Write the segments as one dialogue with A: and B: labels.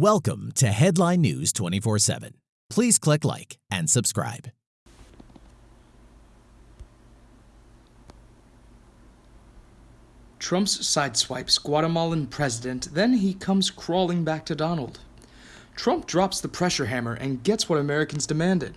A: Welcome to Headline News 24 7. Please click like and subscribe.
B: Trump's sideswipes Guatemalan president, then he comes crawling back to Donald. Trump drops the pressure hammer and gets what Americans demanded.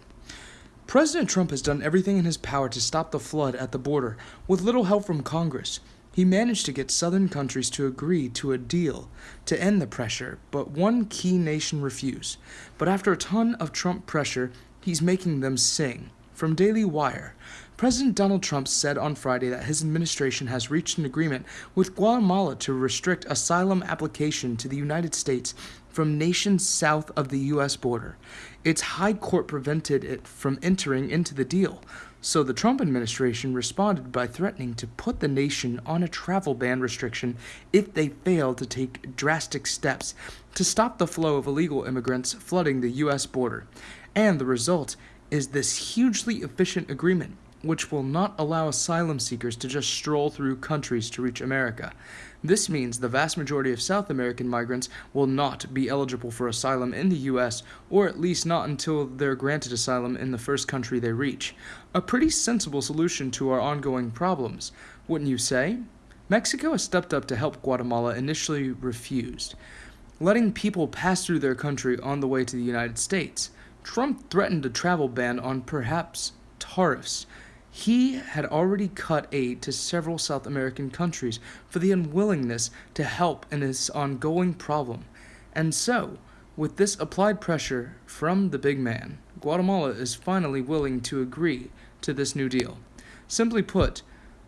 B: President Trump has done everything in his power to stop the flood at the border, with little help from Congress. He managed to get southern countries to agree to a deal to end the pressure, but one key nation refused. But after a ton of Trump pressure, he's making them sing. From Daily Wire, President Donald Trump said on Friday that his administration has reached an agreement with Guatemala to restrict asylum application to the United States from nations south of the U.S. border. Its high court prevented it from entering into the deal, so the Trump administration responded by threatening to put the nation on a travel ban restriction if they fail to take drastic steps to stop the flow of illegal immigrants flooding the U.S. border. And the result is this hugely efficient agreement which will not allow asylum seekers to just stroll through countries to reach America. This means the vast majority of South American migrants will not be eligible for asylum in the U.S., or at least not until they're granted asylum in the first country they reach. A pretty sensible solution to our ongoing problems, wouldn't you say? Mexico has stepped up to help Guatemala initially refused, letting people pass through their country on the way to the United States. Trump threatened a travel ban on perhaps tariffs he had already cut aid to several South American countries for the unwillingness to help in this ongoing problem. And so, with this applied pressure from the big man, Guatemala is finally willing to agree to this new deal. Simply put,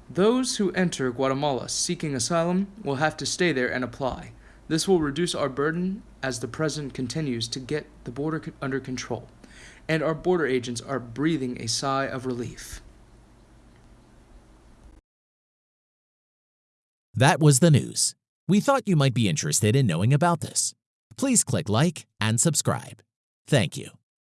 B: those who enter Guatemala seeking asylum will have to stay there and apply. This will reduce our burden as the president continues to get the border under control, and our border agents are breathing a sigh of relief.
A: That was the news. We thought you might be interested in knowing about this. Please click like and subscribe. Thank you.